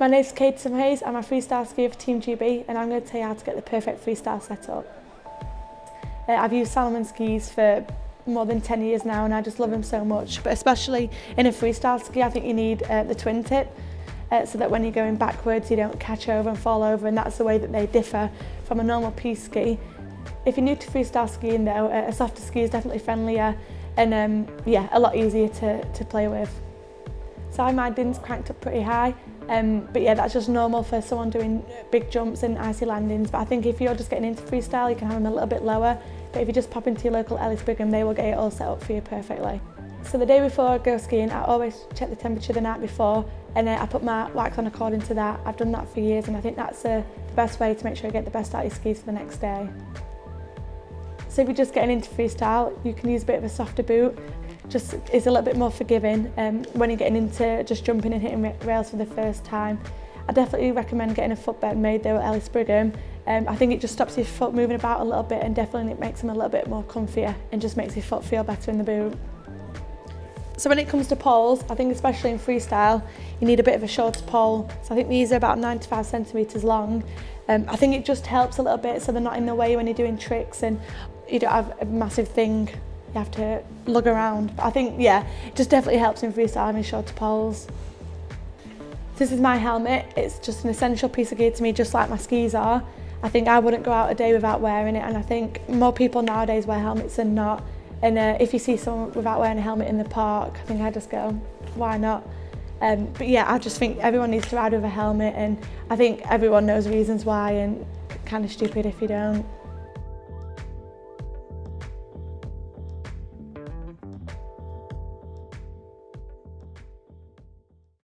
My name is Kate Hayes, I'm a freestyle skier for Team GB and I'm going to tell you how to get the perfect freestyle setup. Uh, I've used Salomon skis for more than 10 years now and I just love them so much but especially in a freestyle ski I think you need uh, the twin tip uh, so that when you're going backwards you don't catch over and fall over and that's the way that they differ from a normal piste ski. If you're new to freestyle skiing though, a softer ski is definitely friendlier and um, yeah, a lot easier to, to play with. So I my DIN's cranked up pretty high, um, but yeah, that's just normal for someone doing big jumps and icy landings. But I think if you're just getting into freestyle, you can have them a little bit lower. But if you just pop into your local Ellis Brigham, they will get it all set up for you perfectly. So the day before I go skiing, I always check the temperature the night before and uh, I put my wax on according to that. I've done that for years and I think that's uh, the best way to make sure you get the best out of your skis for the next day. So if you're just getting into freestyle, you can use a bit of a softer boot. Just is a little bit more forgiving um, when you're getting into just jumping and hitting rails for the first time. I definitely recommend getting a footbed made though at Ellis Brigham. Um, I think it just stops your foot moving about a little bit and definitely it makes them a little bit more comfier and just makes your foot feel better in the boot. So when it comes to poles, I think especially in freestyle, you need a bit of a shorter pole. So I think these are about 95 centimetres long. Um, I think it just helps a little bit so they're not in the way when you're doing tricks and you don't have a massive thing you have to lug around. I think, yeah, it just definitely helps in freestyle having shorter poles. This is my helmet. It's just an essential piece of gear to me, just like my skis are. I think I wouldn't go out a day without wearing it, and I think more people nowadays wear helmets than not. And uh, if you see someone without wearing a helmet in the park, I think I just go, why not? Um, but yeah, I just think everyone needs to ride with a helmet, and I think everyone knows reasons why, and kind of stupid if you don't.